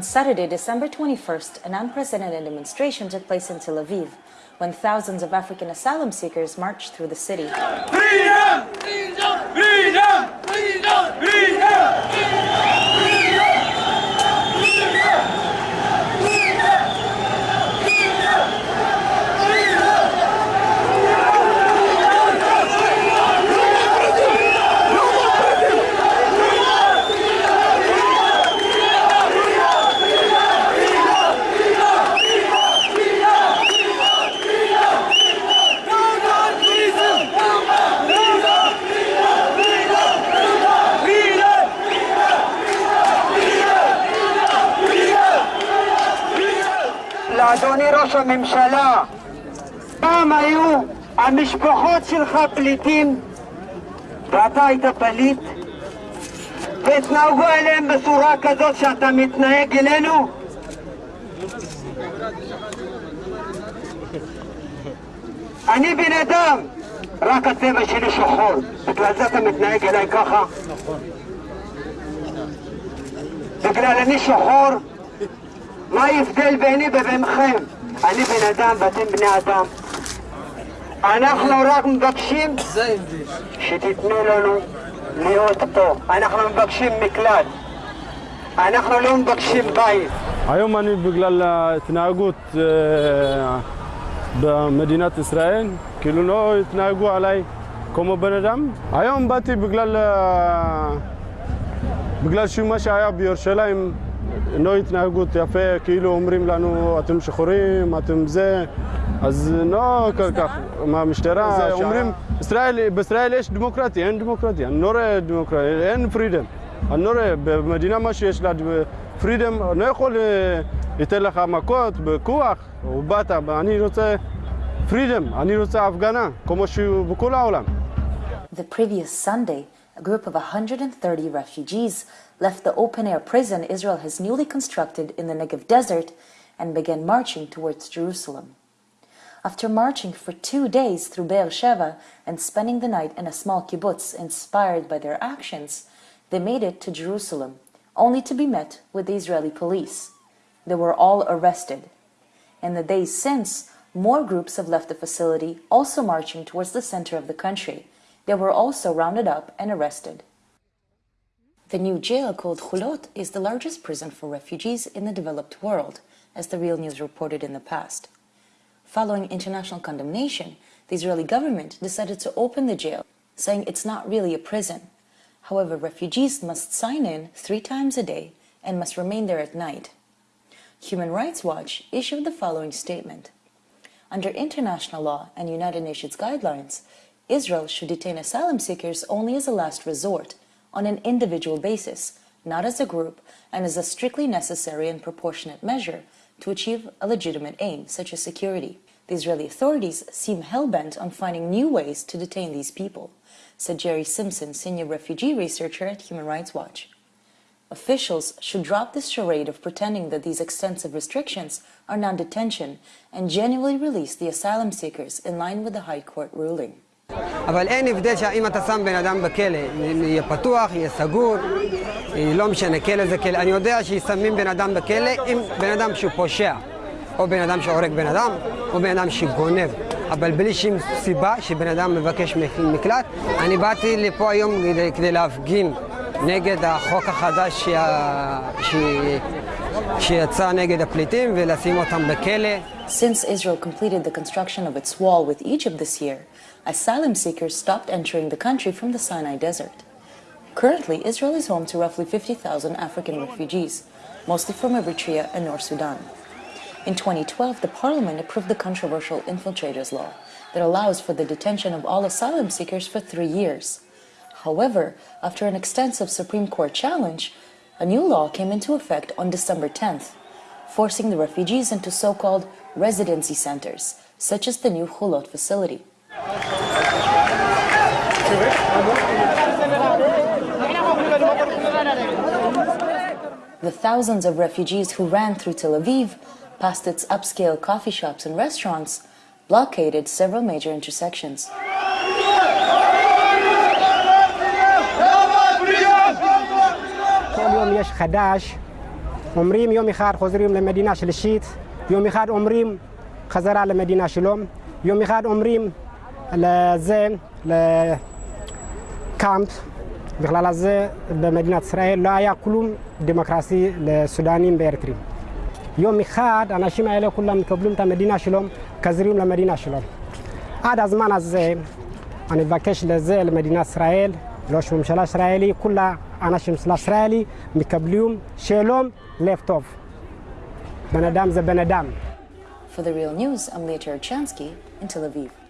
On Saturday, December 21st, an unprecedented demonstration took place in Tel Aviv when thousands of African asylum seekers marched through the city. Freedom! לאדוני ראש הממשלה, פעם היו המשפחות שלך פליטים ואתה היית פליט והתנהגו אליהם בצורה כזאת שאתה מתנהג אלינו? אני בן אדם, רק הצבע שלי שחור, בגלל זה אתה מתנהג אליי ככה? בגלל אני שחור? מה ההבדל ביני ובינכם? אני בן אדם ואתם בני אדם. אנחנו רק מבקשים שתיתנו לנו להיות פה. אנחנו מבקשים מקלט. אנחנו לא מבקשים בית. היום אני בגלל ההתנהגות אה, במדינת ישראל, כאילו לא התנהגו עליי כמו בן אדם. היום באתי בגלל, אה, בגלל שמה שהיה בירושלים, לא התנהגות יפה, כאילו אומרים לנו אתם שחורים, אתם זה, אז לא כל כך, מהמשטרה, זה אומרים, ישראל, בישראל יש דמוקרטיה, אין דמוקרטיה, אני לא רואה דמוקרטיה, אין פרידם. אני לא רואה, במדינה מה שיש לה פרידם, אני לא יכול לתת לך מכות בכוח, או באת, אני רוצה פרידם, אני רוצה הפגנה, כמו שהוא בכל העולם. The previous Sunday, a group of 130 refugees left the open-air prison Israel has newly constructed in the Negev desert and began marching towards Jerusalem. After marching for two days through Be'er Sheva and spending the night in a small kibbutz inspired by their actions, they made it to Jerusalem, only to be met with the Israeli police. They were all arrested. In the days since, more groups have left the facility, also marching towards the center of the country. They were also rounded up and arrested. The new jail called Holot is the largest prison for refugees in the developed world, as the Real News reported in the past. Following international condemnation, the Israeli government decided to open the jail, saying it's not really a prison. However, refugees must sign in three times a day and must remain there at night. Human Rights Watch issued the following statement. Under international law and United Nations guidelines, Israel should detain asylum seekers only as a last resort, on an individual basis, not as a group, and as a strictly necessary and proportionate measure to achieve a legitimate aim, such as security. The Israeli authorities seem hell-bent on finding new ways to detain these people, said Gerry Simpson, senior refugee researcher at Human Rights Watch. Officials should drop this charade of pretending that these extensive restrictions are non-detention and genuinely release the asylum seekers in line with the High Court ruling. אבל אין הבדל שאם אתה שם בן אדם בכלא, יהיה פתוח, יהיה סגור, לא משנה, כלא זה כלא. אני יודע ששמים בן אדם בכלא עם בן אדם שהוא פושע, או בן אדם שהורג בן אדם, או בן אדם שגונב. אבל בלי שום סיבה שבן אדם מבקש מקלט. אני באתי לפה היום כדי, כדי להפגין נגד החוק החדש שה... ש... שיצא נגד הפליטים ולשים אותם בכלא. Since Israel completed the construction of its wall with Egypt this year, asylum seekers stopped entering the country from the Sinai Desert. Currently, Israel is home to roughly 50,000 African refugees, mostly from Eritrea and North Sudan. In 2012, the parliament approved the controversial Infiltrators Law that allows for the detention of all asylum seekers for three years. However, after an extensive Supreme Court challenge, a new law came into effect on December 10th, forcing the refugees into so-called residency centers, such as the new Holot facility. The thousands of refugees who ran through Tel Aviv, past its upscale coffee shops and restaurants, blockaded several major intersections. יש חדש אומרים יום אחד חוזרים למדינה שלישית, יום אחד אומרים חזרה למדינה שלום, יום אחד אומרים לזה, לקאמפ, בכלל הזה במדינת ישראל לא היה כלום דמוקרטי לסודנים באריתריאים. יום אחד האנשים האלה כולם מקבלים את המדינה שלום, חזרים למדינה שלום. עד הזמן הזה אני מבקש לזה למדינת ישראל, ראש ממשלה ישראלי, כולה אנשים של ישראלי מקבלים שלום, לב טוב. בן אדם זה בן אדם. For the Real News, I'm Leah Cherchansky in Tel Aviv.